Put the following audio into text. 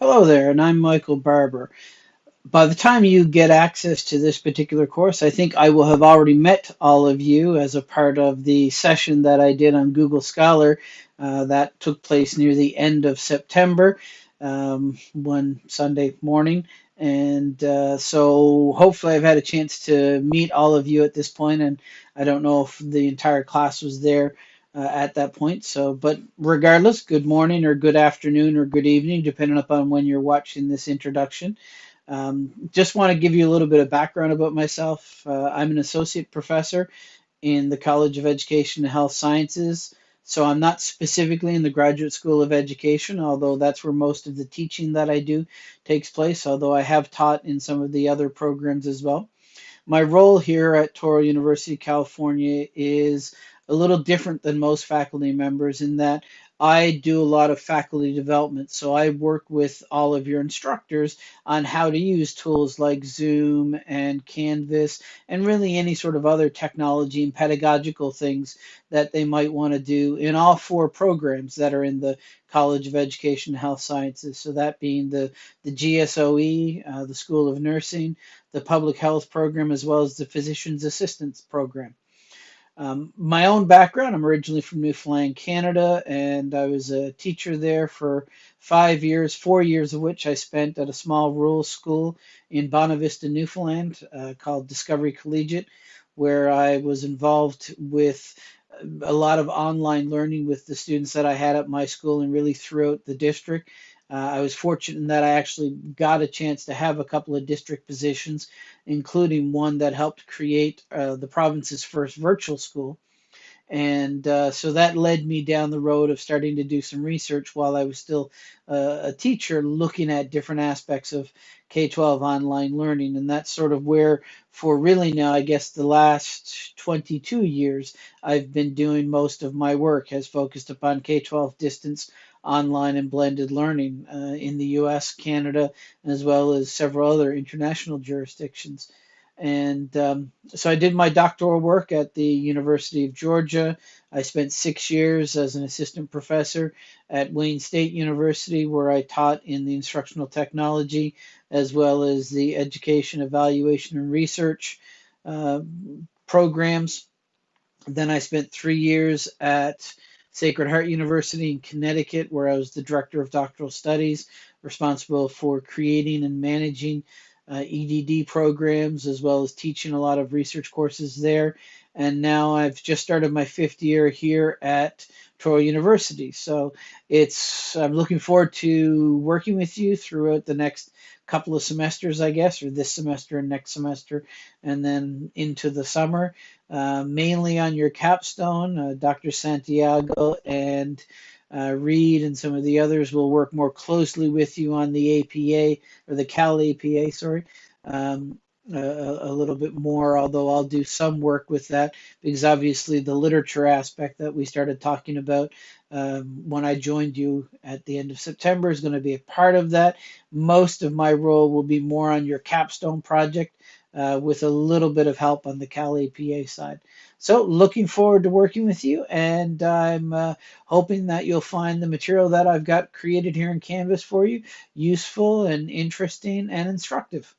Hello there, and I'm Michael Barbour. By the time you get access to this particular course, I think I will have already met all of you as a part of the session that I did on Google Scholar uh, that took place near the end of September, um, one Sunday morning. And uh, so hopefully I've had a chance to meet all of you at this point, and I don't know if the entire class was there uh, at that point. So, but regardless, good morning or good afternoon or good evening, depending upon when you're watching this introduction. Um, just want to give you a little bit of background about myself. Uh, I'm an associate professor in the College of Education and Health Sciences. So I'm not specifically in the Graduate School of Education, although that's where most of the teaching that I do takes place, although I have taught in some of the other programs as well. My role here at Touro University, California is a little different than most faculty members in that I do a lot of faculty development. So I work with all of your instructors on how to use tools like Zoom and Canvas and really any sort of other technology and pedagogical things that they might want to do in all four programs that are in the College of Education and Health Sciences. So that being the, the GSOE, uh, the School of Nursing, the Public Health Program, as well as the Physician's Assistance Program. Um, my own background, I'm originally from Newfoundland, Canada, and I was a teacher there for five years, four years of which I spent at a small rural school in Bonavista, Newfoundland, uh, called Discovery Collegiate, where I was involved with a lot of online learning with the students that I had at my school and really throughout the district. Uh, I was fortunate in that I actually got a chance to have a couple of district positions, including one that helped create uh, the province's first virtual school. And uh, so that led me down the road of starting to do some research while I was still uh, a teacher, looking at different aspects of K 12 online learning. And that's sort of where, for really now, I guess the last 22 years, I've been doing most of my work, has focused upon K 12 distance online and blended learning uh, in the US, Canada, as well as several other international jurisdictions. And um, so I did my doctoral work at the University of Georgia. I spent six years as an assistant professor at Wayne State University, where I taught in the instructional technology as well as the education, evaluation, and research uh, programs. Then I spent three years at Sacred Heart University in Connecticut, where I was the director of doctoral studies, responsible for creating and managing EDD programs, as well as teaching a lot of research courses there. And now I've just started my fifth year here at Touro University. So it's I'm looking forward to working with you throughout the next couple of semesters, I guess, or this semester and next semester, and then into the summer, uh, mainly on your capstone. Uh, Dr. Santiago and uh, Reed and some of the others will work more closely with you on the APA or the CalAPA, sorry. Um, a, a, little bit more, although I'll do some work with that because obviously the literature aspect that we started talking about um, when I joined you at the end of September is going to be a part of that. Most of my role will be more on your capstone project uh, with a little bit of help on the CalAPA side. So looking forward to working with you and I'm uh, hoping that you'll find the material that I've got created here in Canvas for you useful and interesting and instructive.